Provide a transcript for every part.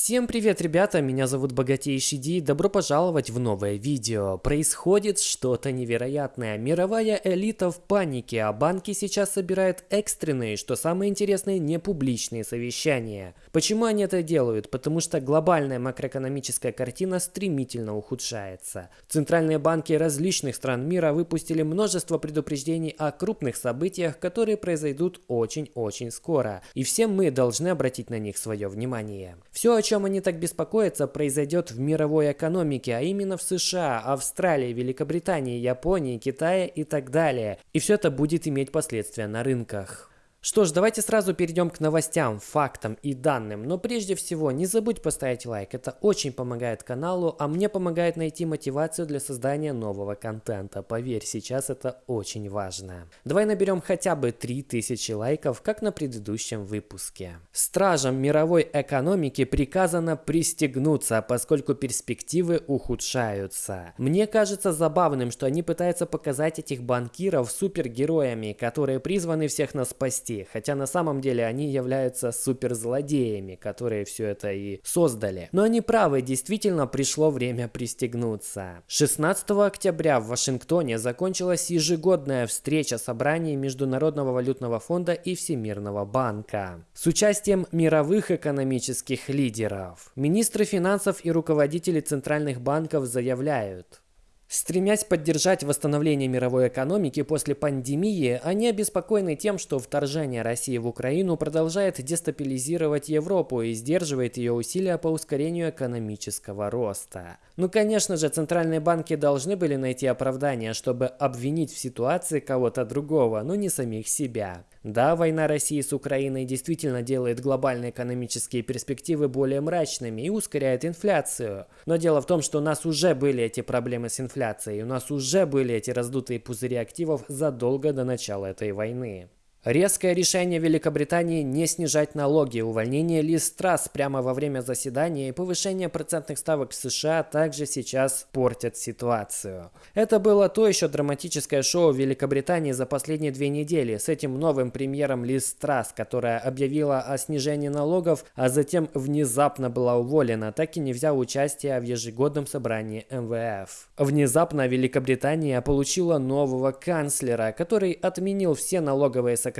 Всем привет, ребята, меня зовут Богатейший Ди, добро пожаловать в новое видео. Происходит что-то невероятное. Мировая элита в панике, а банки сейчас собирают экстренные, что самое интересное, не публичные совещания. Почему они это делают? Потому что глобальная макроэкономическая картина стремительно ухудшается. Центральные банки различных стран мира выпустили множество предупреждений о крупных событиях, которые произойдут очень-очень скоро. И все мы должны обратить на них свое внимание. Все о чем они так беспокоятся, произойдет в мировой экономике, а именно в США, Австралии, Великобритании, Японии, Китае и так далее. И все это будет иметь последствия на рынках. Что ж, давайте сразу перейдем к новостям, фактам и данным. Но прежде всего, не забудь поставить лайк, это очень помогает каналу, а мне помогает найти мотивацию для создания нового контента. Поверь, сейчас это очень важно. Давай наберем хотя бы 3000 лайков, как на предыдущем выпуске. Стражам мировой экономики приказано пристегнуться, поскольку перспективы ухудшаются. Мне кажется забавным, что они пытаются показать этих банкиров супергероями, которые призваны всех нас спасти спасти, хотя на самом деле они являются суперзлодеями, которые все это и создали. Но они правы, действительно пришло время пристегнуться. 16 октября в Вашингтоне закончилась ежегодная встреча собраний Международного валютного фонда и Всемирного банка с участием мировых экономических лидеров. Министры финансов и руководители центральных банков заявляют, Стремясь поддержать восстановление мировой экономики после пандемии, они обеспокоены тем, что вторжение России в Украину продолжает дестабилизировать Европу и сдерживает ее усилия по ускорению экономического роста. Ну, конечно же, центральные банки должны были найти оправдание, чтобы обвинить в ситуации кого-то другого, но не самих себя. Да, война России с Украиной действительно делает глобальные экономические перспективы более мрачными и ускоряет инфляцию. Но дело в том, что у нас уже были эти проблемы с инфляцией, у нас уже были эти раздутые пузыри активов задолго до начала этой войны. Резкое решение Великобритании не снижать налоги, увольнение Лиз Трасс прямо во время заседания и повышение процентных ставок в США также сейчас портят ситуацию. Это было то еще драматическое шоу Великобритании за последние две недели с этим новым премьером Лиз Трасс, которая объявила о снижении налогов, а затем внезапно была уволена, так и не взяв участие в ежегодном собрании МВФ. Внезапно Великобритания получила нового канцлера, который отменил все налоговые сокращение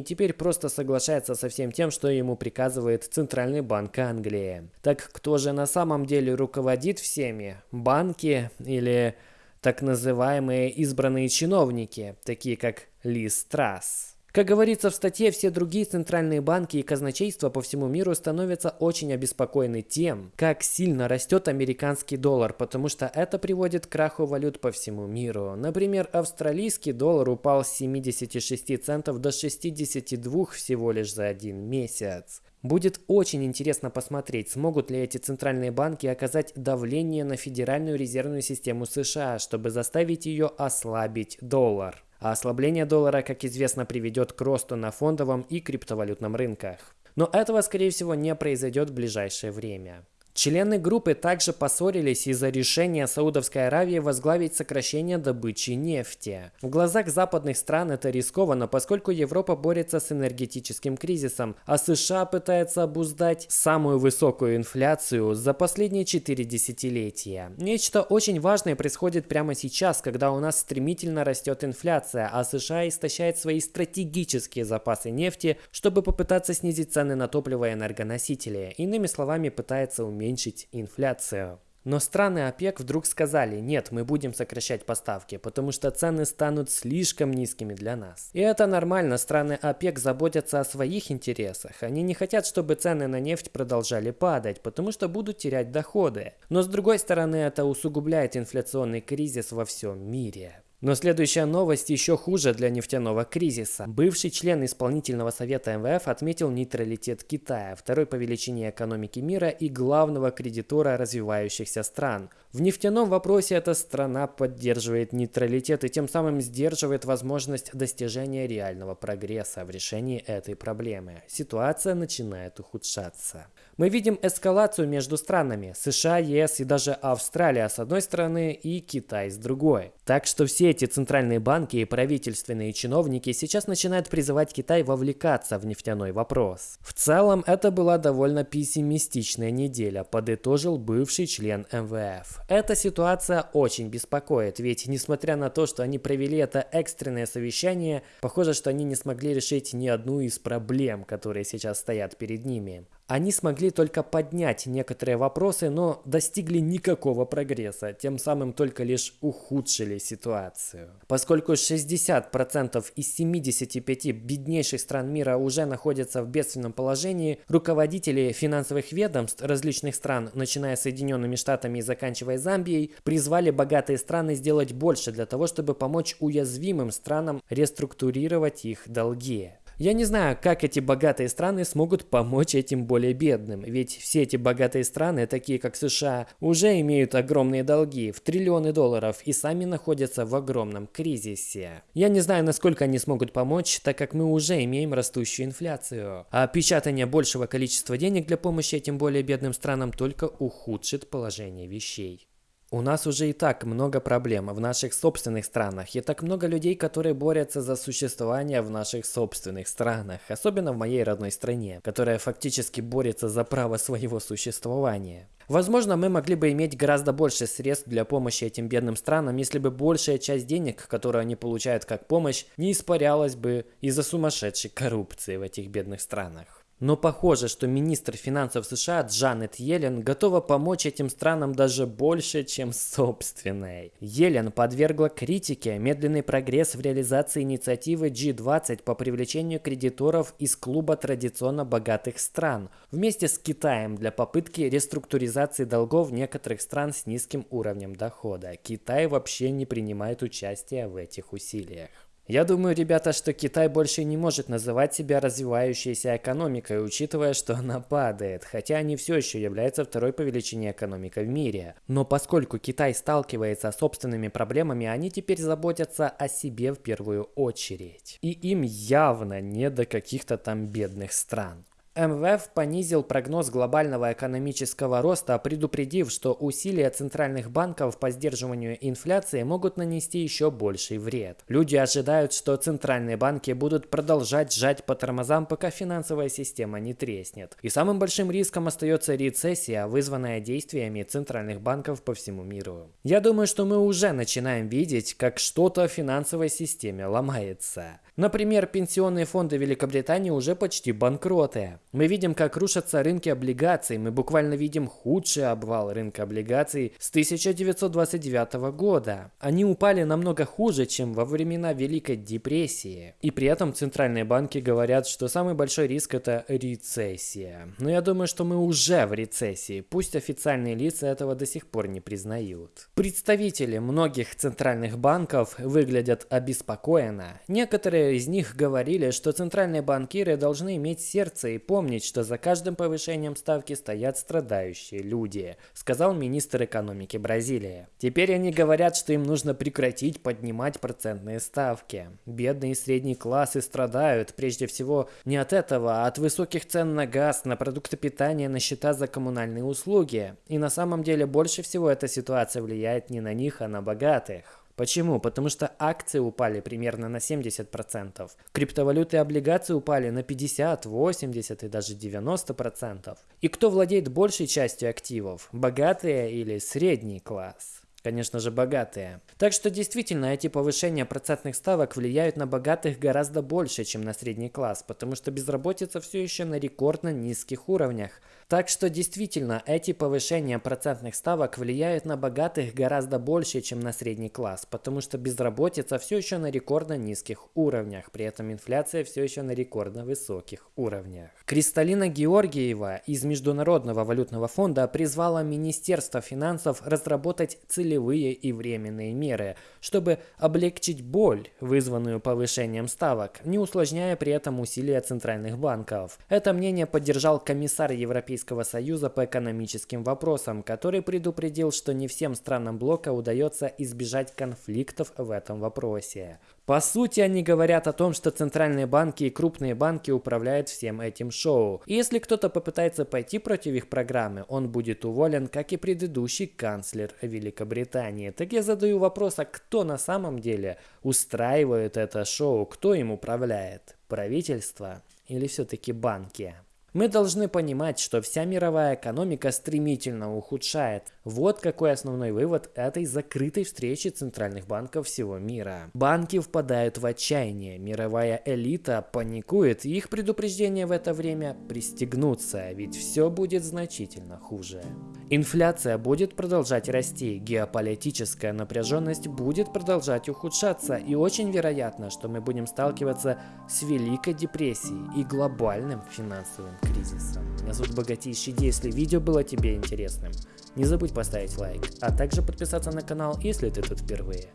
и теперь просто соглашается со всем тем, что ему приказывает Центральный банк Англии. Так кто же на самом деле руководит всеми? Банки или так называемые избранные чиновники, такие как Лиз Трасс? Как говорится в статье, все другие центральные банки и казначейства по всему миру становятся очень обеспокоены тем, как сильно растет американский доллар, потому что это приводит к краху валют по всему миру. Например, австралийский доллар упал с 76 центов до 62 всего лишь за один месяц. Будет очень интересно посмотреть, смогут ли эти центральные банки оказать давление на Федеральную резервную систему США, чтобы заставить ее ослабить доллар. А ослабление доллара, как известно, приведет к росту на фондовом и криптовалютном рынках. Но этого, скорее всего, не произойдет в ближайшее время. Члены группы также поссорились из-за решения Саудовской Аравии возглавить сокращение добычи нефти. В глазах западных стран это рискованно, поскольку Европа борется с энергетическим кризисом, а США пытается обуздать самую высокую инфляцию за последние 4 десятилетия. Нечто очень важное происходит прямо сейчас, когда у нас стремительно растет инфляция, а США истощает свои стратегические запасы нефти, чтобы попытаться снизить цены на топливо и энергоносители. Иными словами, пытается уменьшить уменьшить инфляцию. Но страны ОПЕК вдруг сказали, нет, мы будем сокращать поставки, потому что цены станут слишком низкими для нас. И это нормально, страны ОПЕК заботятся о своих интересах. Они не хотят, чтобы цены на нефть продолжали падать, потому что будут терять доходы. Но с другой стороны, это усугубляет инфляционный кризис во всем мире. Но следующая новость еще хуже для нефтяного кризиса. Бывший член исполнительного совета МВФ отметил нейтралитет Китая, второй по величине экономики мира и главного кредитора развивающихся стран. В нефтяном вопросе эта страна поддерживает нейтралитет и тем самым сдерживает возможность достижения реального прогресса в решении этой проблемы. Ситуация начинает ухудшаться. Мы видим эскалацию между странами США, ЕС и даже Австралия с одной стороны и Китай с другой. Так что все эти центральные банки и правительственные чиновники сейчас начинают призывать Китай вовлекаться в нефтяной вопрос. В целом, это была довольно пессимистичная неделя, подытожил бывший член МВФ. Эта ситуация очень беспокоит, ведь несмотря на то, что они провели это экстренное совещание, похоже, что они не смогли решить ни одну из проблем, которые сейчас стоят перед ними. Они смогли только поднять некоторые вопросы, но достигли никакого прогресса, тем самым только лишь ухудшили ситуацию. Поскольку 60% из 75 беднейших стран мира уже находятся в бедственном положении, руководители финансовых ведомств различных стран, начиная с Соединенными Штатами и заканчивая Замбией, призвали богатые страны сделать больше для того, чтобы помочь уязвимым странам реструктурировать их долги. Я не знаю, как эти богатые страны смогут помочь этим более бедным, ведь все эти богатые страны, такие как США, уже имеют огромные долги в триллионы долларов и сами находятся в огромном кризисе. Я не знаю, насколько они смогут помочь, так как мы уже имеем растущую инфляцию. А печатание большего количества денег для помощи этим более бедным странам только ухудшит положение вещей. У нас уже и так много проблем в наших собственных странах, и так много людей, которые борются за существование в наших собственных странах, особенно в моей родной стране, которая фактически борется за право своего существования. Возможно, мы могли бы иметь гораздо больше средств для помощи этим бедным странам, если бы большая часть денег, которую они получают как помощь, не испарялась бы из-за сумасшедшей коррупции в этих бедных странах. Но похоже, что министр финансов США Джанет Йеллен готова помочь этим странам даже больше, чем собственной. Йеллен подвергла критике медленный прогресс в реализации инициативы G20 по привлечению кредиторов из клуба традиционно богатых стран, вместе с Китаем для попытки реструктуризации долгов некоторых стран с низким уровнем дохода. Китай вообще не принимает участия в этих усилиях. Я думаю, ребята, что Китай больше не может называть себя развивающейся экономикой, учитывая, что она падает, хотя они все еще являются второй по величине экономикой в мире. Но поскольку Китай сталкивается с собственными проблемами, они теперь заботятся о себе в первую очередь. И им явно не до каких-то там бедных стран. МВФ понизил прогноз глобального экономического роста, предупредив, что усилия центральных банков по сдерживанию инфляции могут нанести еще больший вред. Люди ожидают, что центральные банки будут продолжать сжать по тормозам, пока финансовая система не треснет. И самым большим риском остается рецессия, вызванная действиями центральных банков по всему миру. Я думаю, что мы уже начинаем видеть, как что-то в финансовой системе ломается. Например, пенсионные фонды Великобритании уже почти банкроты. Мы видим, как рушатся рынки облигаций. Мы буквально видим худший обвал рынка облигаций с 1929 года. Они упали намного хуже, чем во времена Великой депрессии. И при этом центральные банки говорят, что самый большой риск это рецессия. Но я думаю, что мы уже в рецессии. Пусть официальные лица этого до сих пор не признают. Представители многих центральных банков выглядят обеспокоенно. Некоторые из них говорили, что центральные банкиры должны иметь сердце и помнить, что за каждым повышением ставки стоят страдающие люди, сказал министр экономики Бразилии. Теперь они говорят, что им нужно прекратить поднимать процентные ставки. Бедные и средние классы страдают прежде всего не от этого, а от высоких цен на газ, на продукты питания, на счета за коммунальные услуги. И на самом деле больше всего эта ситуация влияет не на них, а на богатых. Почему? Потому что акции упали примерно на 70%. Криптовалюты и облигации упали на 50, 80 и даже 90%. И кто владеет большей частью активов? Богатые или средний класс? Конечно же, богатые. Так что действительно, эти повышения процентных ставок влияют на богатых гораздо больше, чем на средний класс, потому что безработица все еще на рекордно низких уровнях. Так что действительно, эти повышения процентных ставок влияют на богатых гораздо больше, чем на средний класс, потому что безработица все еще на рекордно низких уровнях, при этом инфляция все еще на рекордно высоких уровнях. Кристалина Георгиева из Международного валютного фонда призвала Министерство финансов разработать целевые и временные меры, чтобы облегчить боль, вызванную повышением ставок, не усложняя при этом усилия центральных банков. Это мнение поддержал комиссар Европейского Европейского Союза по экономическим вопросам, который предупредил, что не всем странам блока удается избежать конфликтов в этом вопросе. По сути, они говорят о том, что центральные банки и крупные банки управляют всем этим шоу. И если кто-то попытается пойти против их программы, он будет уволен, как и предыдущий канцлер Великобритании. Так я задаю вопрос, а кто на самом деле устраивает это шоу, кто им управляет? Правительство или все-таки банки? Мы должны понимать, что вся мировая экономика стремительно ухудшает. Вот какой основной вывод этой закрытой встречи центральных банков всего мира. Банки впадают в отчаяние, мировая элита паникует, и их предупреждения в это время пристегнутся, ведь все будет значительно хуже. Инфляция будет продолжать расти, геополитическая напряженность будет продолжать ухудшаться, и очень вероятно, что мы будем сталкиваться с Великой депрессией и глобальным финансовым кризисом. Меня зовут Богатейший Ди, если видео было тебе интересным, не забудь поставить лайк, а также подписаться на канал, если ты тут впервые.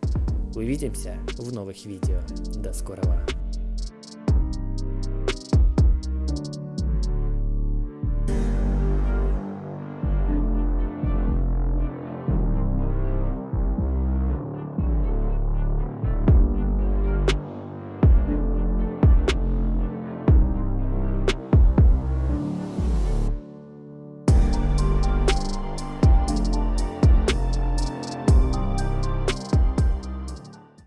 Увидимся в новых видео. До скорого.